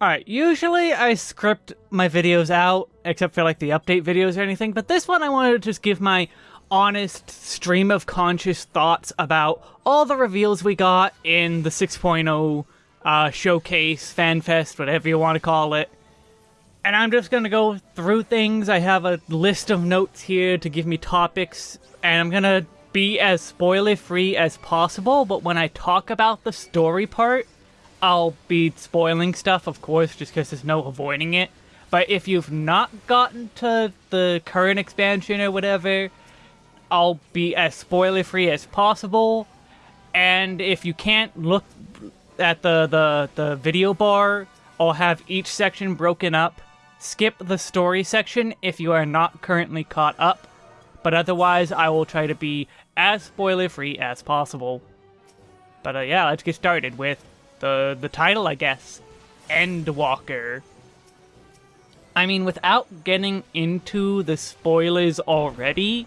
Alright, usually I script my videos out, except for like the update videos or anything, but this one I wanted to just give my honest stream of conscious thoughts about all the reveals we got in the 6.0 uh, showcase, fanfest, whatever you want to call it. And I'm just gonna go through things. I have a list of notes here to give me topics, and I'm gonna be as spoiler free as possible, but when I talk about the story part, I'll be spoiling stuff, of course, just because there's no avoiding it. But if you've not gotten to the current expansion or whatever, I'll be as spoiler free as possible. And if you can't look at the, the, the video bar, I'll have each section broken up. Skip the story section if you are not currently caught up. But otherwise, I will try to be as spoiler free as possible. But uh, yeah, let's get started with the the title, I guess, Endwalker. I mean, without getting into the spoilers already,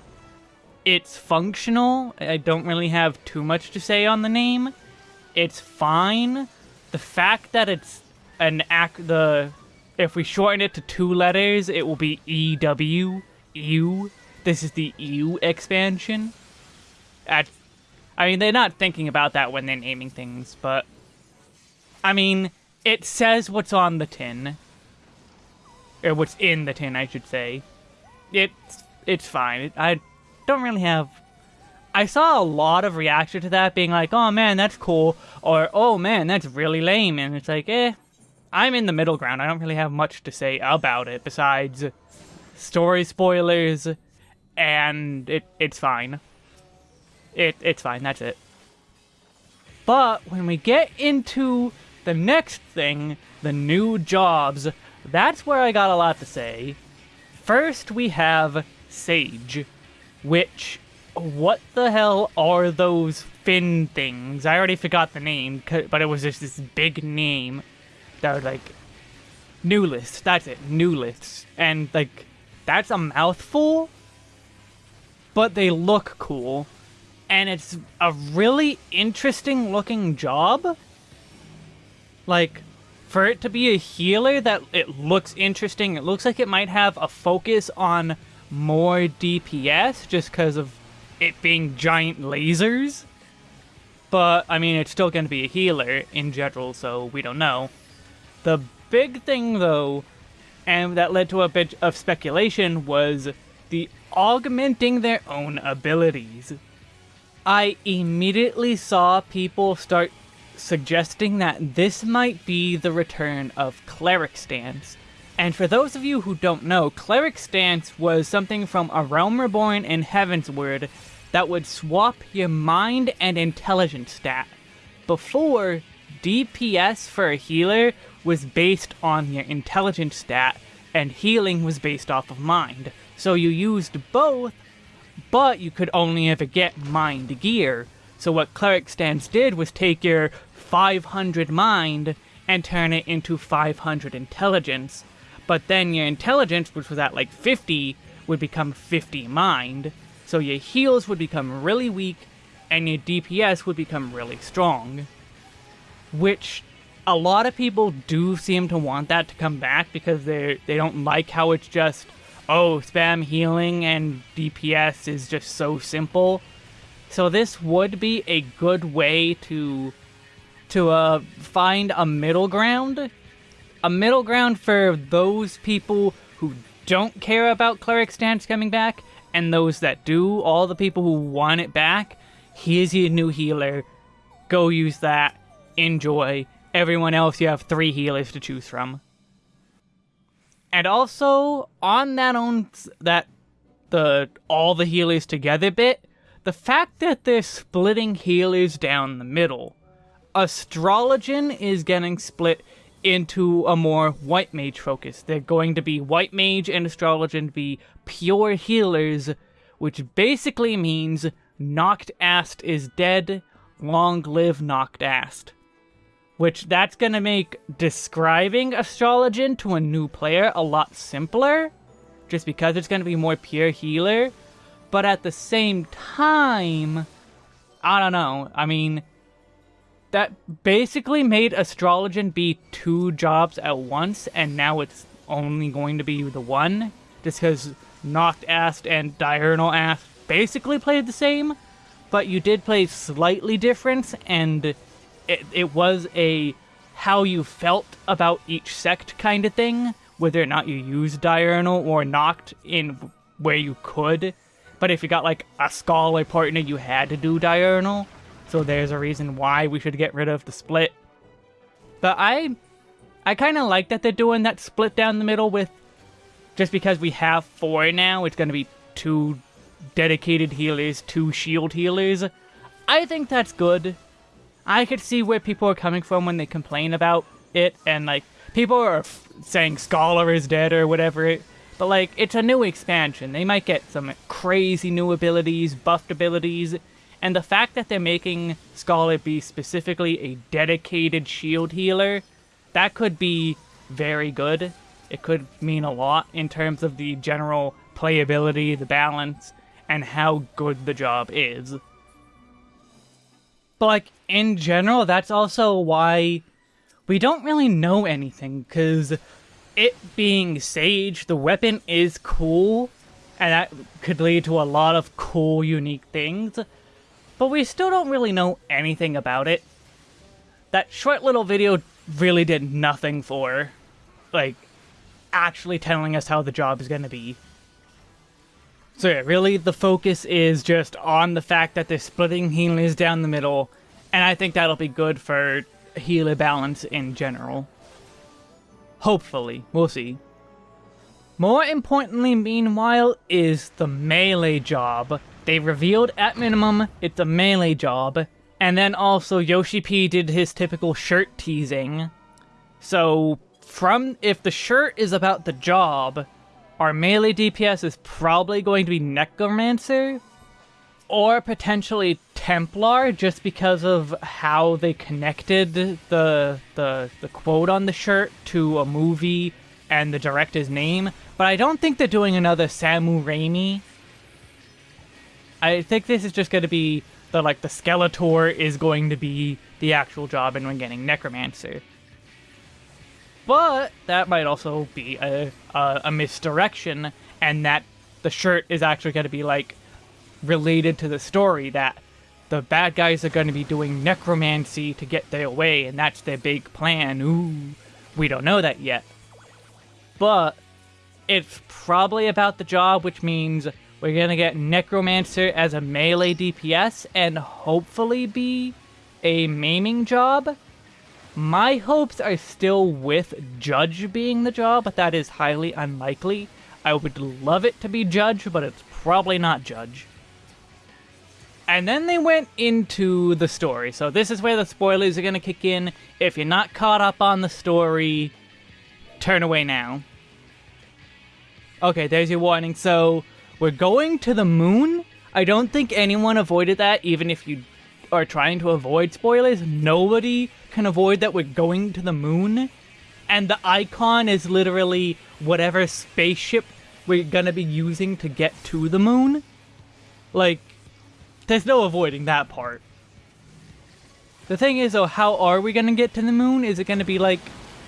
it's functional. I don't really have too much to say on the name. It's fine. The fact that it's an act the if we shorten it to two letters, it will be EW. EU. This is the EU expansion. At, I mean, they're not thinking about that when they're naming things, but I mean, it says what's on the tin. Or what's in the tin, I should say. It's, it's fine. I don't really have... I saw a lot of reaction to that being like, oh man, that's cool, or oh man, that's really lame, and it's like, eh, I'm in the middle ground. I don't really have much to say about it besides story spoilers, and it it's fine. It It's fine, that's it. But when we get into the next thing, the new jobs, that's where I got a lot to say. First, we have Sage, which, what the hell are those fin things? I already forgot the name, but it was just this big name that was like, noulith, that's it, nouliths. And like, that's a mouthful, but they look cool. And it's a really interesting looking job like for it to be a healer that it looks interesting it looks like it might have a focus on more dps just because of it being giant lasers. But i mean it's still going to be a healer in general so we don't know. The big thing though and that led to a bit of speculation was the augmenting their own abilities. I immediately saw people start suggesting that this might be the return of Cleric Stance. And for those of you who don't know, Cleric Stance was something from A Realm Reborn and Heavensward that would swap your mind and intelligence stat. Before, DPS for a healer was based on your intelligence stat, and healing was based off of mind. So you used both, but you could only ever get mind gear. So what Cleric Stance did was take your 500 mind and turn it into 500 intelligence. But then your intelligence, which was at like 50, would become 50 mind. So your heals would become really weak, and your DPS would become really strong. Which a lot of people do seem to want that to come back because they they don't like how it's just oh spam healing and DPS is just so simple. So this would be a good way to to uh, find a middle ground. A middle ground for those people who don't care about Cleric Stance coming back, and those that do, all the people who want it back. Here's your new healer. Go use that. Enjoy. Everyone else, you have three healers to choose from. And also, on that own that the all the healers together bit, the fact that they're splitting healers down the middle Astrologian is getting split into a more white mage focus. They're going to be white mage and astrologian be pure healers, which basically means Noct Ast is dead, long live Noct Ast. Which that's gonna make describing astrologian to a new player a lot simpler, just because it's gonna be more pure healer. But at the same time, I don't know. I mean, that basically made Astrologian be two jobs at once, and now it's only going to be the one, just because noct, ast, and Diurnal Ast basically played the same, but you did play slightly different, and it, it was a how you felt about each sect kind of thing, whether or not you used Diurnal or Noct in where you could. But if you got like a scholar partner, you had to do Diurnal. So there's a reason why we should get rid of the split. But I I kind of like that they're doing that split down the middle with just because we have four now, it's going to be two dedicated healers, two shield healers. I think that's good. I could see where people are coming from when they complain about it, and like, people are saying Scholar is dead or whatever, but like, it's a new expansion. They might get some crazy new abilities, buffed abilities, and the fact that they're making Scholar be specifically a dedicated shield healer, that could be very good. It could mean a lot in terms of the general playability, the balance, and how good the job is. But like in general, that's also why we don't really know anything, because it being Sage, the weapon is cool, and that could lead to a lot of cool, unique things, but we still don't really know anything about it. That short little video really did nothing for, like, actually telling us how the job is going to be. So yeah, really the focus is just on the fact that they're splitting healers down the middle, and I think that'll be good for healer balance in general. Hopefully, we'll see. More importantly, meanwhile, is the melee job. They revealed at minimum it's a melee job, and then also Yoshi P did his typical shirt teasing. So, from if the shirt is about the job, our melee DPS is probably going to be Necromancer, or potentially Templar, just because of how they connected the, the, the quote on the shirt to a movie and the director's name. But I don't think they're doing another Samu Raimi. I think this is just going to be the, like, the Skeletor is going to be the actual job and we're getting Necromancer. But that might also be a, a, a misdirection, and that the shirt is actually going to be like related to the story that the bad guys are going to be doing necromancy to get their way, and that's their big plan. Ooh, we don't know that yet. But it's probably about the job, which means we're going to get Necromancer as a melee DPS and hopefully be a maiming job. My hopes are still with Judge being the job, but that is highly unlikely. I would love it to be Judge, but it's probably not Judge. And then they went into the story. So this is where the spoilers are going to kick in. If you're not caught up on the story, turn away now. Okay, there's your warning. So we're going to the moon. I don't think anyone avoided that, even if you are trying to avoid spoilers. Nobody can avoid that we're going to the moon, and the icon is literally whatever spaceship we're gonna be using to get to the moon. Like, there's no avoiding that part. The thing is, though, how are we gonna get to the moon? Is it gonna be like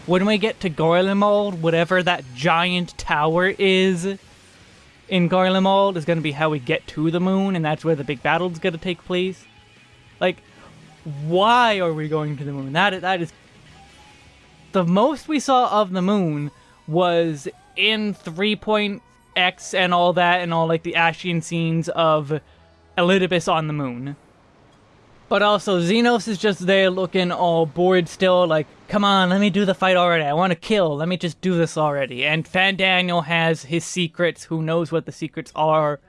when we get to Garlemald, whatever that giant tower is in Garlemald is gonna be how we get to the moon, and that's where the big battle's gonna take place? Like, why are we going to the moon? That that is the most we saw of the moon was in 3.x and all that and all like the Ascian scenes of Elidibus on the moon. But also Zenos is just there looking all bored still like, come on, let me do the fight already. I want to kill. Let me just do this already. And Fandaniel has his secrets. Who knows what the secrets are?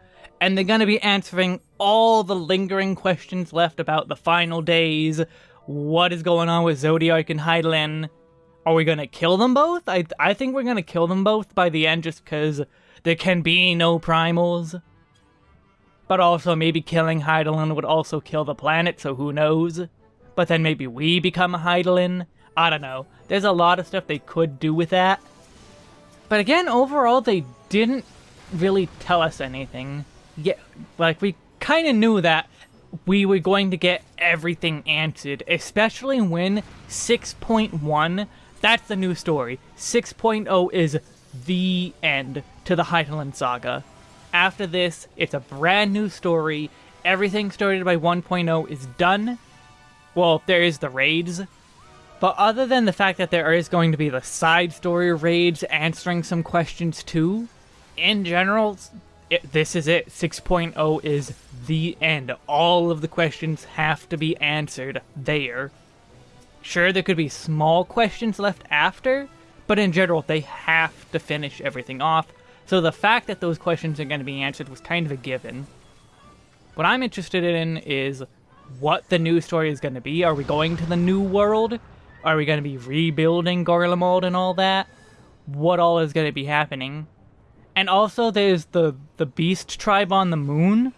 and they're going to be answering all the lingering questions left about the final days, what is going on with Zodiark and Hydaelyn. Are we going to kill them both? I, I think we're going to kill them both by the end just because there can be no primals. But also maybe killing Hydaelyn would also kill the planet, so who knows? But then maybe we become a Hydaelyn? I don't know. There's a lot of stuff they could do with that. But again, overall, they didn't really tell us anything yeah, like we kind of knew that we were going to get everything answered, especially when 6.1, that's the new story. 6.0 is the end to the Hydaelyn saga. After this, it's a brand new story. Everything started by 1.0 is done. Well, there is the raids. But other than the fact that there is going to be the side story raids answering some questions too, in general, it, this is it. 6.0 is the end. All of the questions have to be answered there. Sure, there could be small questions left after, but in general, they have to finish everything off. So the fact that those questions are going to be answered was kind of a given. What I'm interested in is what the new story is going to be. Are we going to the new world? Are we going to be rebuilding Garlemald and all that? What all is going to be happening? And also there's the, the beast tribe on the moon.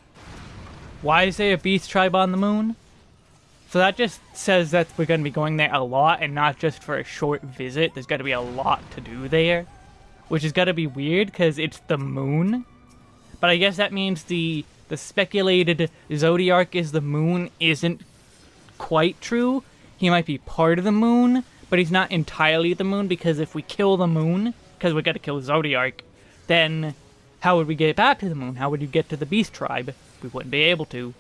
Why is there a beast tribe on the moon? So that just says that we're going to be going there a lot and not just for a short visit. There's going to be a lot to do there. Which is to be weird because it's the moon. But I guess that means the the speculated Zodiark is the moon isn't quite true. He might be part of the moon, but he's not entirely the moon because if we kill the moon, because we got to kill Zodiark, then how would we get back to the moon? How would you get to the Beast Tribe? We wouldn't be able to.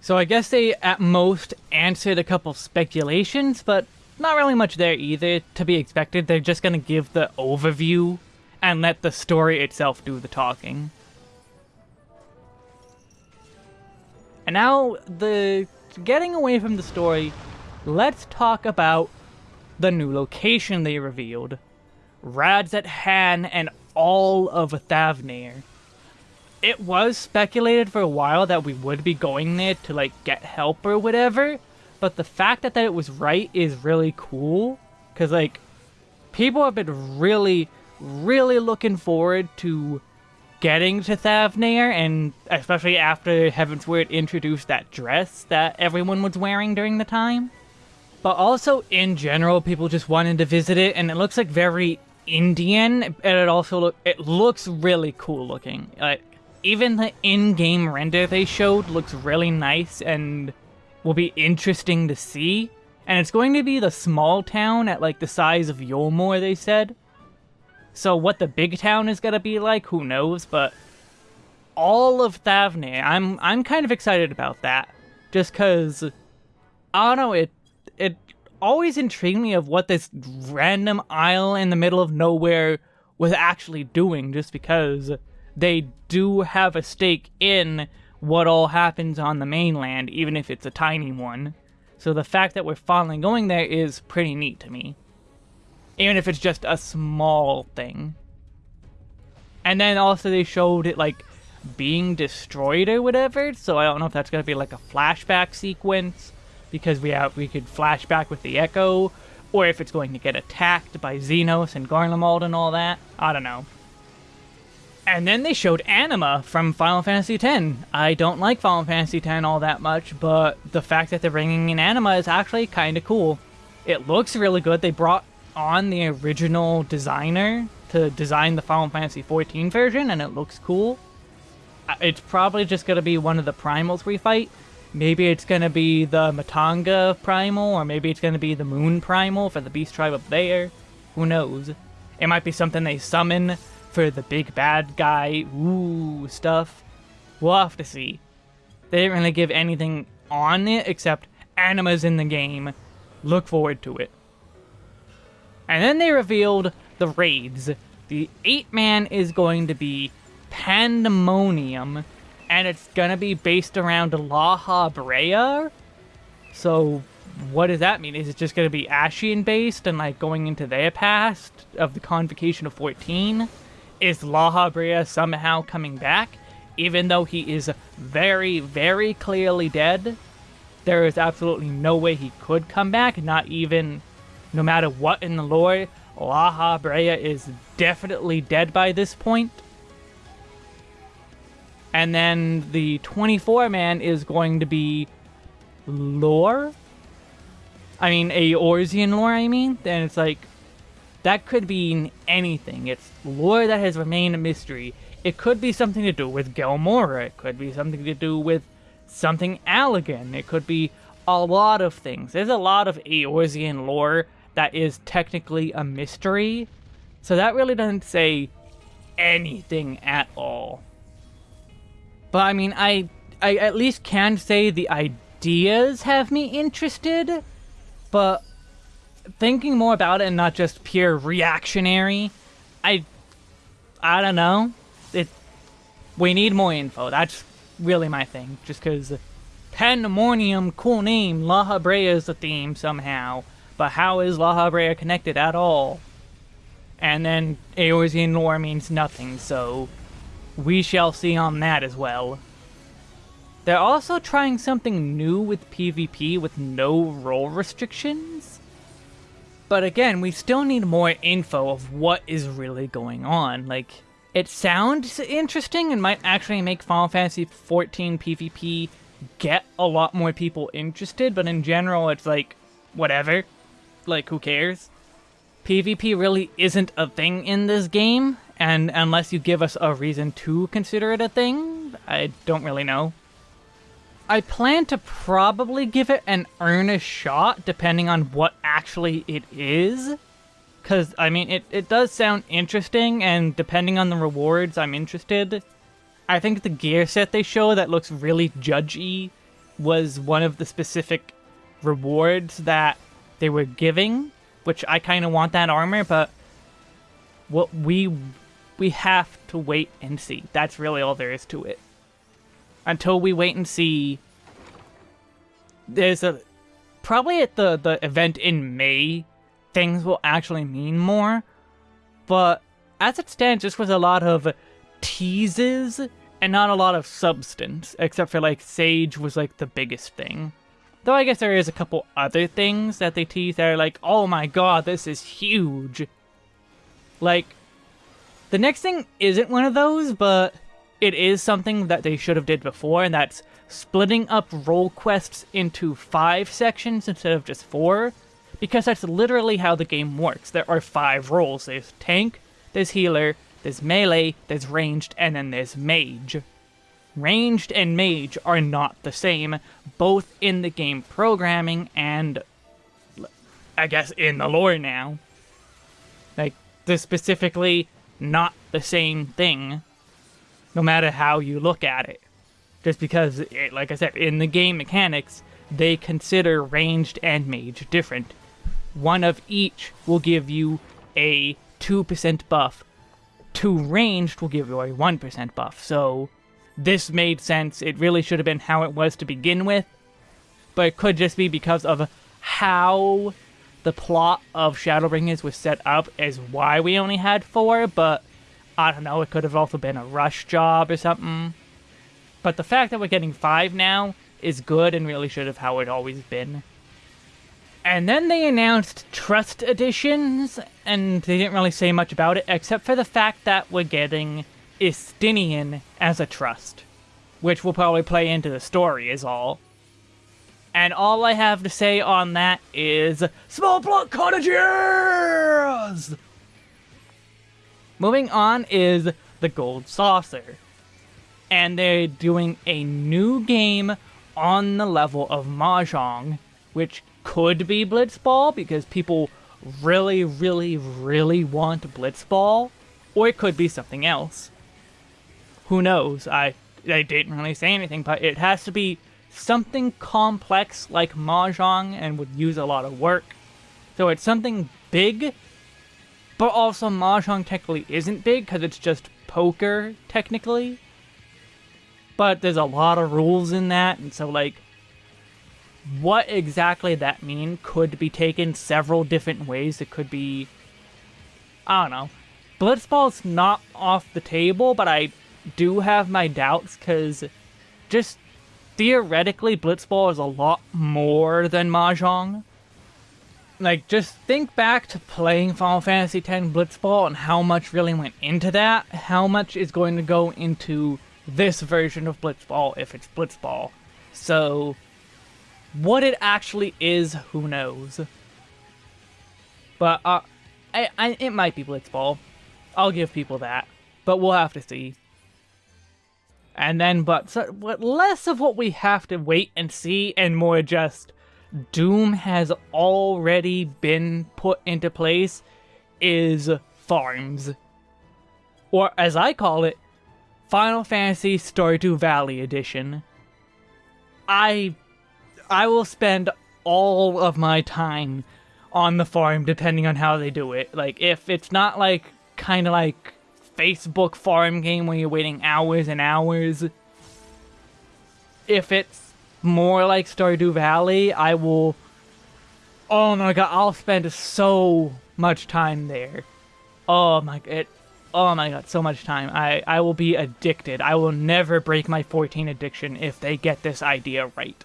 So I guess they at most answered a couple speculations, but not really much there either. To be expected, they're just gonna give the overview and let the story itself do the talking. And now, the getting away from the story, let's talk about the new location they revealed. Radz-at-Han and all of Thavnair. It was speculated for a while that we would be going there to like get help or whatever, but the fact that, that it was right is really cool. Cause like people have been really, really looking forward to getting to Thavnair, and especially after Heavensward introduced that dress that everyone was wearing during the time. But also, in general, people just wanted to visit it, and it looks like very Indian, and it also look it looks really cool looking. Like even the in-game render they showed looks really nice and will be interesting to see. And it's going to be the small town at like the size of Yulmore, they said. So what the big town is gonna be like, who knows? But all of Thavnair, I'm I'm kind of excited about that, just cause I don't know it it always intrigued me of what this random isle in the middle of nowhere was actually doing just because they do have a stake in what all happens on the mainland, even if it's a tiny one. So the fact that we're finally going there is pretty neat to me. Even if it's just a small thing. And then also they showed it like being destroyed or whatever, so I don't know if that's gonna be like a flashback sequence because we have we could flashback with the Echo, or if it's going to get attacked by Zenos and Garlemald and all that. I don't know. And then they showed Anima from Final Fantasy X. I don't like Final Fantasy X all that much, but the fact that they're bringing in Anima is actually kind of cool. It looks really good. They brought on the original designer to design the Final Fantasy XIV version, and it looks cool. Uh, it's probably just going to be one of the primals we fight, Maybe it's going to be the Matanga Primal, or maybe it's going to be the Moon Primal for the Beast Tribe up there. Who knows? It might be something they summon for the big bad guy, ooh, stuff. We'll have to see. They didn't really give anything on it except Anima's in the game. Look forward to it. And then they revealed the raids. The 8-man is going to be Pandemonium, and it's gonna be based around Lahabrea. So, what does that mean? Is it just gonna be Ascian based and like going into their past of the Convocation of 14? Is Lahabrea somehow coming back? Even though he is very, very clearly dead, there is absolutely no way he could come back, not even, no matter what in the lore, Lahabrea is definitely dead by this point. And then the 24 man is going to be lore. I mean, Eorzean lore, I mean. Then it's like, that could be anything. It's lore that has remained a mystery. It could be something to do with Gelmorra. It could be something to do with something Allagan. It could be a lot of things. There's a lot of Eorzean lore that is technically a mystery, so that really doesn't say anything at all. But I mean, I I at least can say the ideas have me interested, but thinking more about it and not just pure reactionary, I I don't know. It we need more info. That's really my thing. Just because Pandemonium, cool name, Lahabrea is the theme somehow. But how is Lahabrea connected at all? And then Eorzean lore means nothing, so we shall see on that as well. They're also trying something new with PvP with no role restrictions. But again, we still need more info of what is really going on. Like, it sounds interesting and might actually make Final Fantasy XIV PvP get a lot more people interested, but in general, it's like, whatever. Like, who cares? PvP really isn't a thing in this game, and unless you give us a reason to consider it a thing, I don't really know. I plan to probably give it an earnest shot, depending on what actually it is. Because, I mean, it, it does sound interesting, and depending on the rewards, I'm interested. I think the gear set they show that looks really judgy was one of the specific rewards that they were giving, which I kind of want that armor, but what we we have to wait and see. That's really all there is to it. Until we wait and see. There's a probably at the the event in May, things will actually mean more. But as it stands, this was a lot of teases and not a lot of substance, except for like Sage was like the biggest thing. Though I guess there is a couple other things that they tease that are like, oh my god, this is huge. Like, the next thing isn't one of those, but it is something that they should have did before, and that's splitting up role quests into five sections instead of just four, because that's literally how the game works. There are five roles. There's tank, there's healer, there's melee, there's ranged, and then there's mage. Ranged and mage are not the same, both in the game programming and, I guess, in the lore now. Like, they're specifically not the same thing, no matter how you look at it. Just because, it, like I said, in the game mechanics, they consider ranged and mage different. One of each will give you a 2% buff two ranged will give you a 1% buff, so this made sense. It really should have been how it was to begin with, but it could just be because of how the plot of Shadowbringers was set up as why we only had four, but I don't know, it could have also been a rush job or something. But the fact that we're getting five now is good and really should have how it always been. And then they announced Trust Editions, and they didn't really say much about it, except for the fact that we're getting Estinien as a trust. Which will probably play into the story, is all. And all I have to say on that is, Small Block Cottages! Moving on is the Gold Saucer. And they're doing a new game on the level of Mahjong, which could be Blitzball because people really, really, really want Blitzball, or it could be something else. Who knows? I I didn't really say anything, but it has to be something complex like Mahjong and would use a lot of work. So it's something big, but also Mahjong technically isn't big because it's just poker, technically. But there's a lot of rules in that, and so like what exactly that mean could be taken several different ways. It could be, I don't know. Blitzball's not off the table, but I do have my doubts because just theoretically, Blitzball is a lot more than Mahjong. Like, just think back to playing Final Fantasy X Blitzball and how much really went into that. How much is going to go into this version of Blitzball if it's Blitzball. So, what it actually is, who knows. But, uh, I, I, it might be Blitzball. I'll give people that. But we'll have to see. And then, but, so, but less of what we have to wait and see, and more just Doom has already been put into place is farms. Or, as I call it, Final Fantasy Stardew Valley Edition. I I will spend all of my time on the farm depending on how they do it. Like if it's not like kind of like Facebook farm game where you're waiting hours and hours. If it's more like Stardew Valley, I will Oh my god, I'll spend so much time there. Oh my it oh my god, so much time. I, I will be addicted. I will never break my 14 addiction if they get this idea right.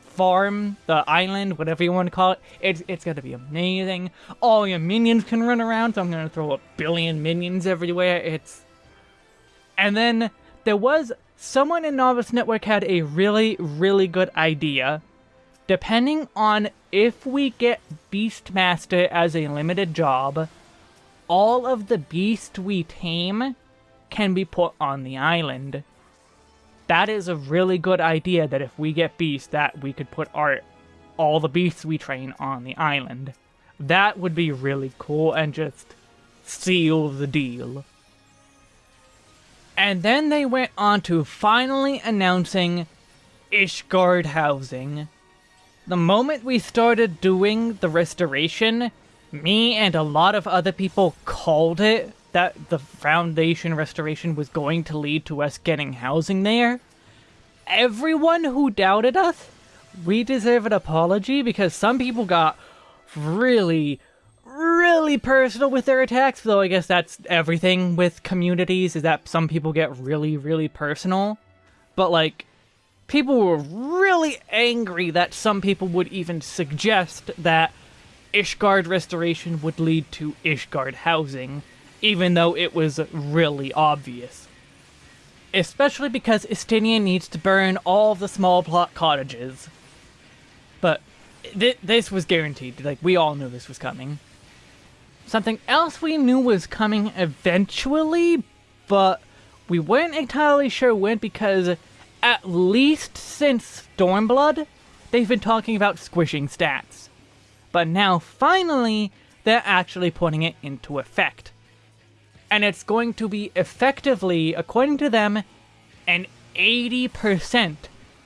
Farm, the island, whatever you want to call it, it's, it's gonna be amazing. All your minions can run around, so I'm gonna throw a billion minions everywhere. It's... And then there was... Someone in Novice Network had a really, really good idea. Depending on if we get Beastmaster as a limited job, all of the beasts we tame can be put on the island. That is a really good idea that if we get beasts that we could put our all the beasts we train on the island. That would be really cool and just seal the deal. And then they went on to finally announcing Ishgard housing. The moment we started doing the restoration, me and a lot of other people called it that the Foundation restoration was going to lead to us getting housing there. Everyone who doubted us, we deserve an apology because some people got really, really personal with their attacks, though I guess that's everything with communities, is that some people get really, really personal. But, like, people were really angry that some people would even suggest that Ishgard restoration would lead to Ishgard housing, even though it was really obvious. Especially because Estinien needs to burn all the small plot cottages. But th this was guaranteed, like we all knew this was coming. Something else we knew was coming eventually, but we weren't entirely sure when because at least since Stormblood, they've been talking about squishing stats but now finally they're actually putting it into effect. And it's going to be effectively, according to them, an 80%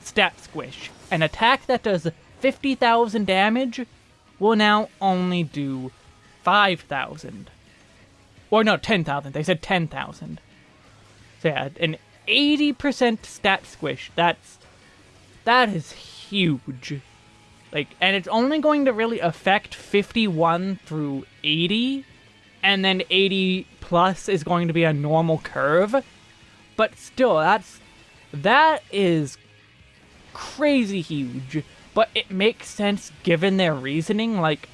stat squish. An attack that does 50,000 damage will now only do 5,000. Or no, 10,000. They said 10,000. So yeah, an 80% stat squish. That's that is huge. Like, and it's only going to really affect 51 through 80, and then 80 plus is going to be a normal curve. But still, that's that is crazy huge. But it makes sense given their reasoning. Like,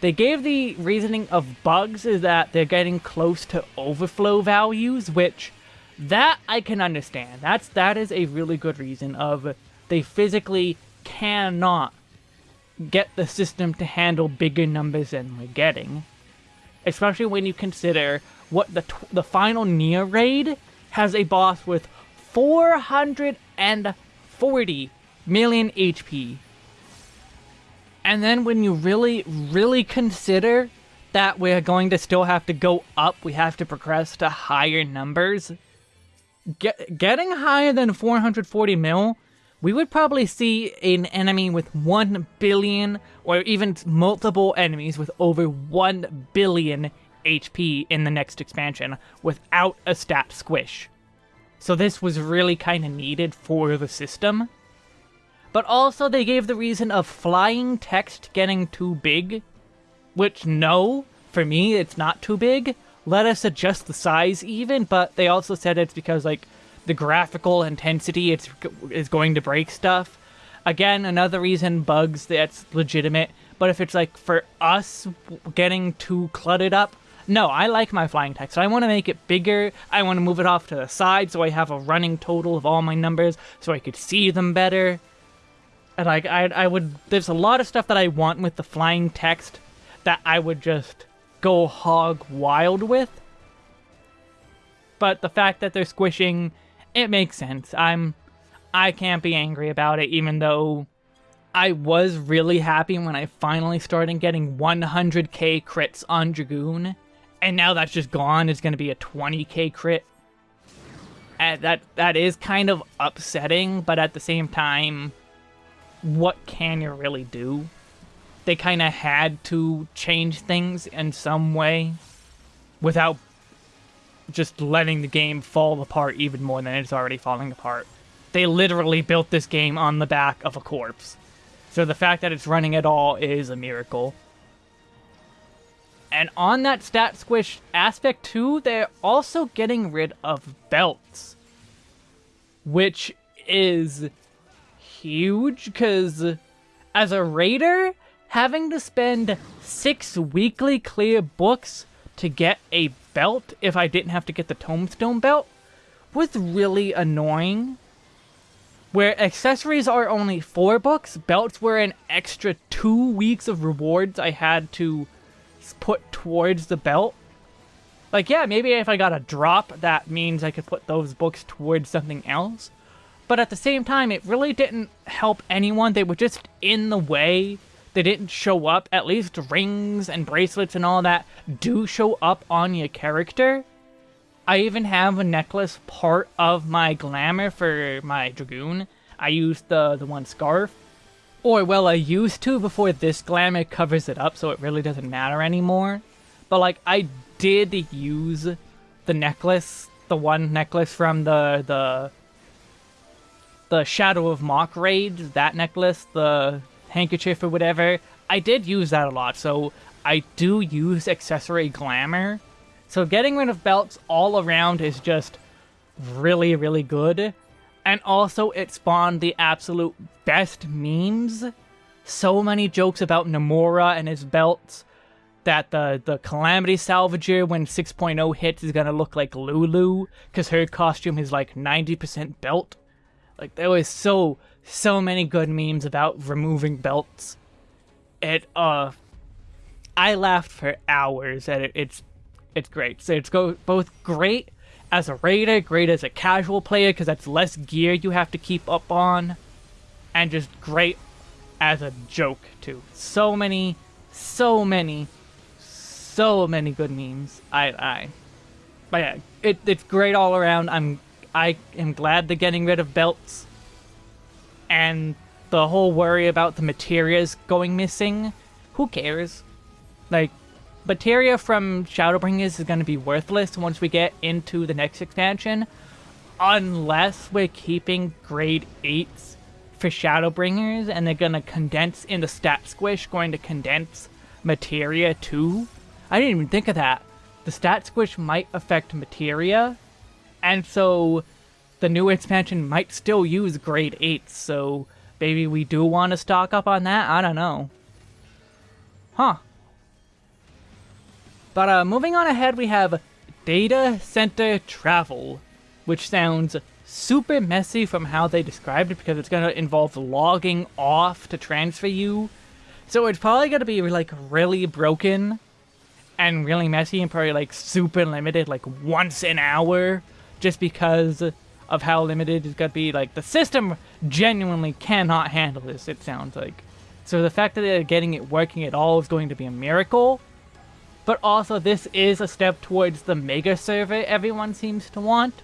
they gave the reasoning of bugs is that they're getting close to overflow values, which that I can understand. That's that is a really good reason of they physically cannot get the system to handle bigger numbers than we're getting. Especially when you consider what the the final Nier raid has a boss with 440 million HP. And then when you really, really consider that we're going to still have to go up, we have to progress to higher numbers, get, getting higher than 440 mil we would probably see an enemy with 1 billion, or even multiple enemies with over 1 billion HP in the next expansion without a stat squish. So this was really kind of needed for the system. But also they gave the reason of flying text getting too big, which no, for me it's not too big. Let us adjust the size even, but they also said it's because like the graphical intensity it's is going to break stuff. Again, another reason bugs that's legitimate. But if it's like for us getting too cluttered up, no, I like my flying text. I want to make it bigger. I want to move it off to the side so I have a running total of all my numbers so I could see them better. And like I, I would, there's a lot of stuff that I want with the flying text that I would just go hog wild with. But the fact that they're squishing it makes sense. I'm I can't be angry about it even though I was really happy when I finally started getting 100k crits on Dragoon. And now that's just gone. It's going to be a 20k crit. And that that is kind of upsetting, but at the same time, what can you really do? They kind of had to change things in some way without just letting the game fall apart even more than it's already falling apart. They literally built this game on the back of a corpse. So the fact that it's running at all is a miracle. And on that stat squish aspect too, they're also getting rid of belts. Which is huge, because as a raider, having to spend six weekly clear books to get a belt if I didn't have to get the tombstone belt was really annoying. Where accessories are only four books, belts were an extra two weeks of rewards I had to put towards the belt. Like, yeah, maybe if I got a drop, that means I could put those books towards something else. But at the same time, it really didn't help anyone. They were just in the way. They didn't show up. At least rings and bracelets and all that do show up on your character. I even have a necklace part of my glamour for my Dragoon. I used the, the one scarf. Or, well, I used to before this glamour covers it up, so it really doesn't matter anymore. But, like, I did use the necklace, the one necklace from the, the, the Shadow of Mhach raid, that necklace, the handkerchief or whatever. I did use that a lot, so I do use accessory glamour. So getting rid of belts all around is just really, really good. And also, it spawned the absolute best memes. So many jokes about Nomura and his belts. That the, the Calamity Salvager, when 6.0 hits, is gonna look like Lulu. Because her costume is like 90% belt. Like, there was so, so many good memes about removing belts. It, uh... I laughed for hours at it. It's, it's great. So it's go both great as a raider, great as a casual player because that's less gear you have to keep up on, and just great as a joke too. So many, so many, so many good memes. I, I, but yeah, it, it's great all around. I'm, I am glad they're getting rid of belts, and the whole worry about the materials going missing. Who cares? Like, Materia from Shadowbringers is going to be worthless once we get into the next expansion, unless we're keeping grade 8s for Shadowbringers, and they're going to condense in the stat squish, going to condense Materia too. I didn't even think of that. The stat squish might affect Materia, and so the new expansion might still use grade 8s, so maybe we do want to stock up on that? I don't know. Huh. But uh, moving on ahead, we have Data Center Travel, which sounds super messy from how they described it because it's going to involve logging off to transfer you. So it's probably going to be like really broken and really messy and probably like super limited, like once an hour, just because of how limited it's going to be. Like the system genuinely cannot handle this, it sounds like. So the fact that they're getting it working at all is going to be a miracle. But also, this is a step towards the mega server everyone seems to want.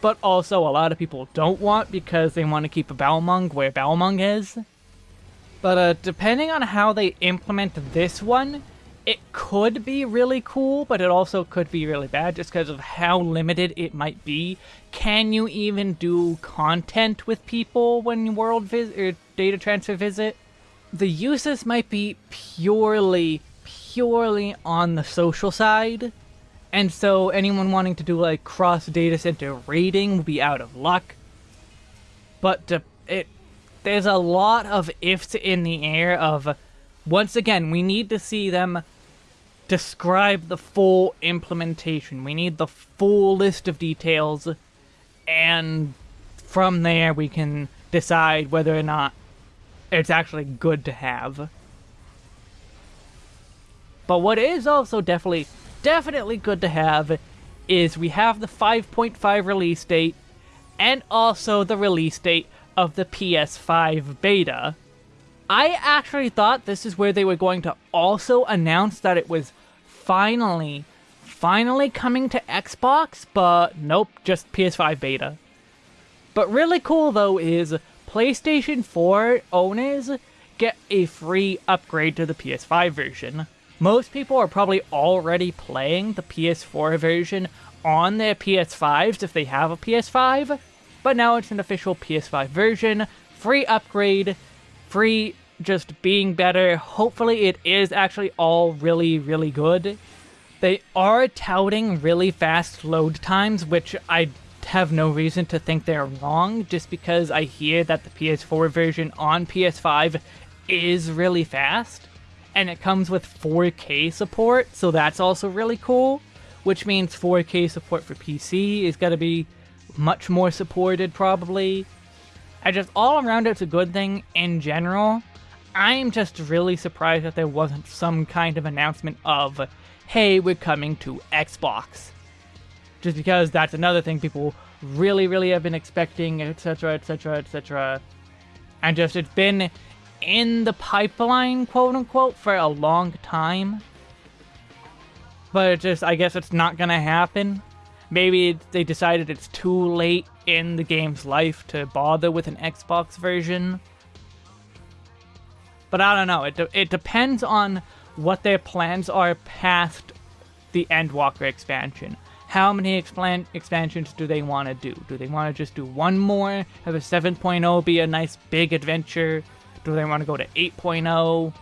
But also, a lot of people don't want because they want to keep a Balmung where Balmung is. But uh, depending on how they implement this one, it could be really cool, but it also could be really bad just because of how limited it might be. Can you even do content with people when you world visit or er, data transfer visit? The uses might be purely purely on the social side. And so anyone wanting to do like cross data center raiding will be out of luck. But uh, it there's a lot of ifs in the air of once again, we need to see them describe the full implementation. We need the full list of details and from there we can decide whether or not it's actually good to have. But what is also definitely, definitely good to have is we have the 5.5 release date, and also the release date of the PS5 beta. I actually thought this is where they were going to also announce that it was finally, finally coming to Xbox, but nope, just PS5 beta. But really cool though is PlayStation 4 owners get a free upgrade to the PS5 version. Most people are probably already playing the PS4 version on their PS5s if they have a PS5, but now it's an official PS5 version, free upgrade, free just being better. Hopefully it is actually all really, really good. They are touting really fast load times, which I have no reason to think they're wrong, just because I hear that the PS4 version on PS5 is really fast, and it comes with 4K support, so that's also really cool which means 4K support for PC is going to be much more supported probably. I just all around it's a good thing in general. I'm just really surprised that there wasn't some kind of announcement of, hey, we're coming to Xbox. Just because that's another thing people really, really have been expecting, etc., etc., etc. And just it's been in the pipeline, quote unquote, for a long time. But it just, I guess it's not gonna happen. Maybe they decided it's too late in the game's life to bother with an Xbox version. But I don't know, it, de it depends on what their plans are past the Endwalker expansion. How many expansions do they want to do? Do they want to just do one more? Have a 7.0 be a nice big adventure? Do they want to go to 8.0?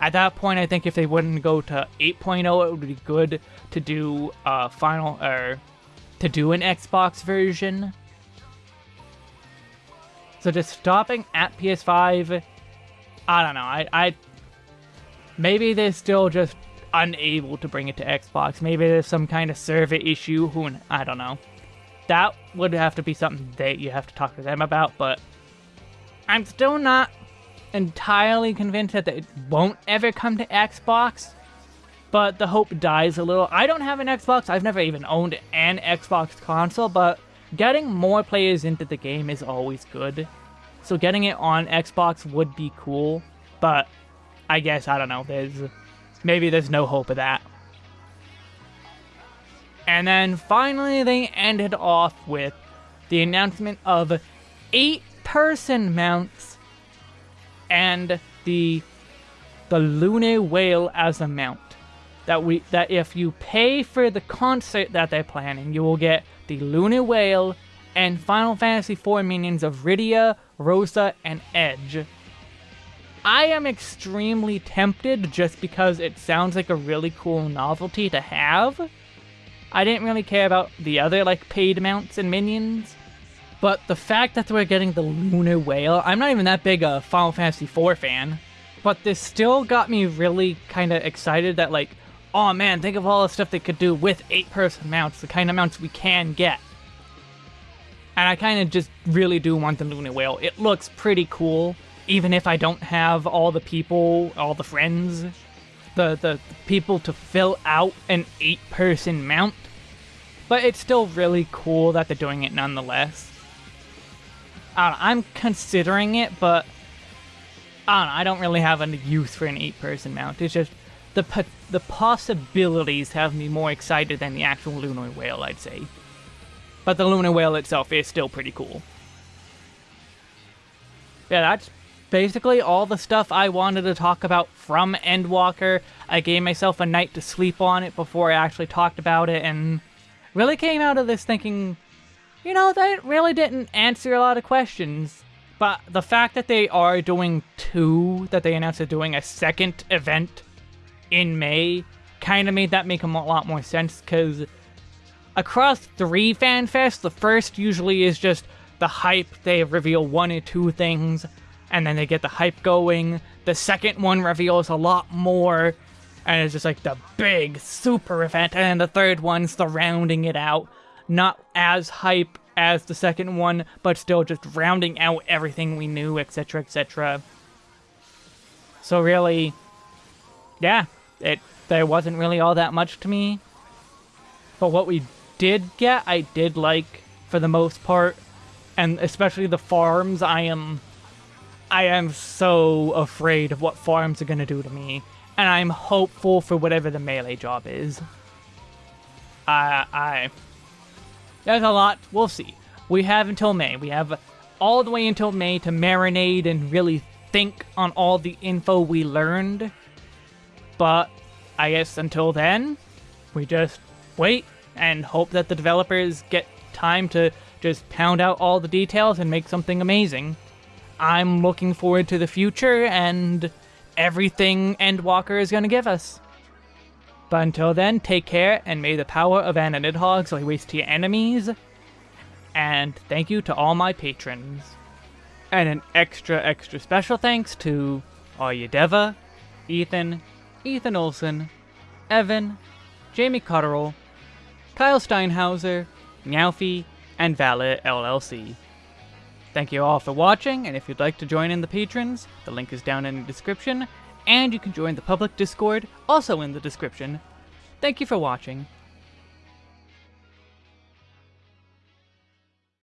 At that point, I think if they wouldn't go to 8.0, it would be good to do a final or to do an Xbox version. So just stopping at PS5, I don't know. I, I maybe they're still just unable to bring it to Xbox. Maybe there's some kind of server issue. Who I don't know. That would have to be something that you have to talk to them about. But I'm still not entirely convinced that it won't ever come to Xbox, but the hope dies a little. I don't have an Xbox. I've never even owned an Xbox console, but getting more players into the game is always good. So getting it on Xbox would be cool, but I guess, I don't know, there's maybe there's no hope of that. And then finally they ended off with the announcement of eight person mounts and the the lunar whale as a mount. That we that if you pay for the concert that they're planning, you will get the lunar whale and Final Fantasy IV minions of Rydia, Rosa, and Edge. I am extremely tempted just because it sounds like a really cool novelty to have. I didn't really care about the other like paid mounts and minions, but the fact that we're getting the Lunar Whale, I'm not even that big a Final Fantasy IV fan, but this still got me really kind of excited that like, oh man, think of all the stuff they could do with 8-person mounts, the kind of mounts we can get. And I kind of just really do want the Lunar Whale. It looks pretty cool, even if I don't have all the people, all the friends, the, the, people to fill out an 8-person mount. But it's still really cool that they're doing it nonetheless. I don't know, I'm considering it, but I don't know, I don't really have a use for an eight-person mount. It's just the the possibilities have me more excited than the actual lunar whale, I'd say. But the lunar whale itself is still pretty cool. Yeah, that's basically all the stuff I wanted to talk about from Endwalker. I gave myself a night to sleep on it before I actually talked about it, and really came out of this thinking you know, that really didn't answer a lot of questions. But the fact that they are doing two, that they announced they're doing a second event in May, kind of made that make a lot more sense, because across three FanFests, the first usually is just the hype, they reveal one or two things, and then they get the hype going. The second one reveals a lot more, and it's just like the big super event, and the third one's the rounding it out not as hype as the second one, but still just rounding out everything we knew, etc., etc. So really, yeah, it there wasn't really all that much to me. But what we did get, I did like for the most part. and especially the farms, I am I am so afraid of what farms are gonna do to me, and I'm hopeful for whatever the melee job is. I I there's a lot. We'll see. We have until May. We have all the way until May to marinate and really think on all the info we learned. But I guess until then, we just wait and hope that the developers get time to just pound out all the details and make something amazing. I'm looking forward to the future and everything Endwalker is going to give us. But until then, take care and may the power of Anna Nidhogg lay waste to your enemies. And thank you to all my patrons. And an extra, extra special thanks to Deva, Ethan, Ethan Olson, Evan, Jamie Cotterill, Kyle Steinhauser, Meowfie, and Valet LLC. Thank you all for watching, and if you'd like to join in the patrons, the link is down in the description, and you can join the public Discord, also in the description. Thank you for watching.